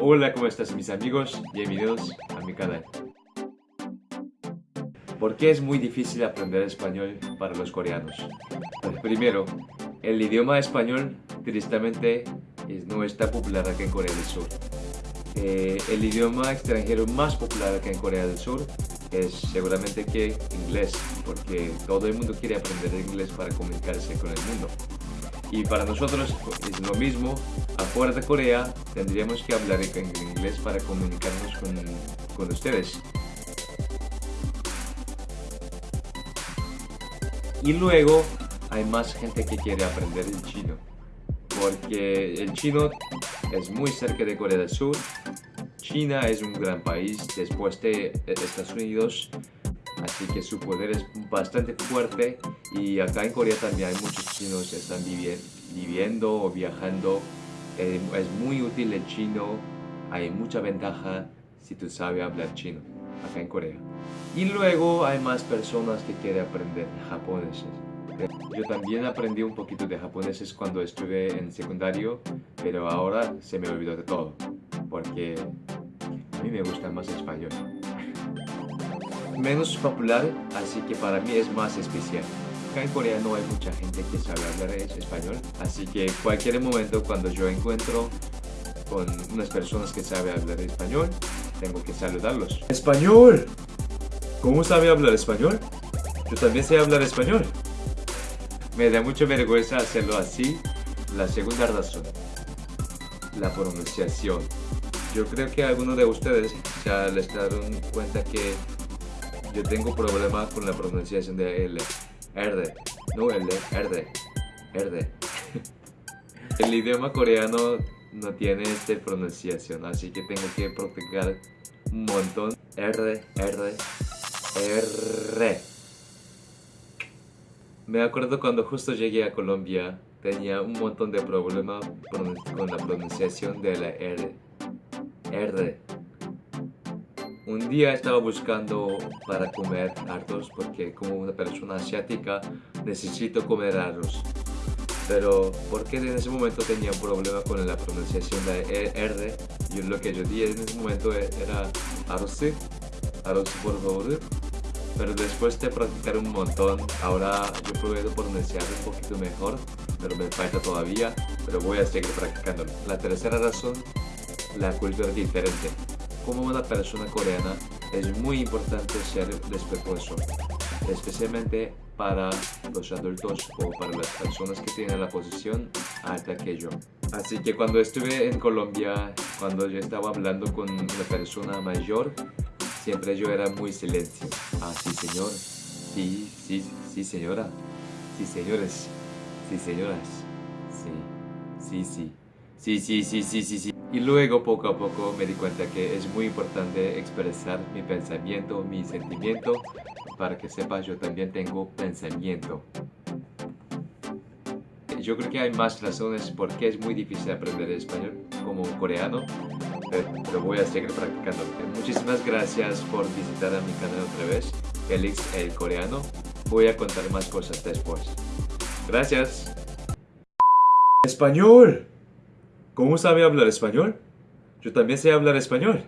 Hola, ¿cómo estás mis amigos? Bienvenidos a mi canal. ¿Por qué es muy difícil aprender español para los coreanos? Pues primero, el idioma español tristemente no está popular acá en Corea del Sur. Eh, el idioma extranjero más popular acá en Corea del Sur es seguramente que inglés, porque todo el mundo quiere aprender inglés para comunicarse con el mundo. Y para nosotros es lo mismo, afuera de Corea tendríamos que hablar en inglés para comunicarnos con, con ustedes. Y luego hay más gente que quiere aprender el chino, porque el chino es muy cerca de Corea del Sur. China es un gran país después de Estados Unidos, así que su poder es bastante fuerte y acá en Corea también hay muchos chinos que están viviendo o viajando. Eh, es muy útil el chino, hay mucha ventaja si tú sabes hablar chino acá en Corea. Y luego hay más personas que quieren aprender japonés. Yo también aprendí un poquito de japonés cuando estuve en secundario, pero ahora se me olvidó de todo, porque a mí me gusta más español. Menos popular, así que para mí es más especial. Acá en Corea no hay mucha gente que sabe hablar español, así que cualquier momento cuando yo encuentro con unas personas que saben hablar español, tengo que saludarlos. ¡Español! ¿Cómo sabe hablar español? Yo también sé hablar español. Me da mucha vergüenza hacerlo así. La segunda razón, la pronunciación. Yo creo que algunos de ustedes ya les dieron cuenta que yo tengo problemas con la pronunciación de L. R. No L, R. R. El idioma coreano no tiene esta pronunciación, así que tengo que practicar un montón. R, R, R. Me acuerdo cuando justo llegué a Colombia, tenía un montón de problemas con la pronunciación de la R. R. Un día estaba buscando para comer arroz porque como una persona asiática necesito comer arroz. Pero porque en ese momento tenía un problema con la pronunciación de R, y lo que yo dije en ese momento era arroz, arroz por favor pero después de practicar un montón, ahora yo puedo pronunciar un poquito mejor, pero me falta todavía, pero voy a seguir practicando. La tercera razón, la cultura diferente. Como una persona coreana, es muy importante ser respetuoso, especialmente para los adultos o para las personas que tienen la posición alta que yo. Así que cuando estuve en Colombia, cuando yo estaba hablando con una persona mayor, Siempre yo era muy silencio. Ah, sí, señor. Sí, sí, sí, señora. Sí, señores. Sí, señoras. Sí, sí, sí. Sí, sí, sí, sí, sí, sí. Y luego poco a poco me di cuenta que es muy importante expresar mi pensamiento, mi sentimiento. Para que sepas, yo también tengo pensamiento. Yo creo que hay más razones por qué es muy difícil aprender español como coreano pero voy a seguir practicando. Muchísimas gracias por visitar a mi canal otra vez, Félix el Coreano. Voy a contar más cosas después. Gracias. ¡Español! ¿Cómo sabe hablar español? Yo también sé hablar español.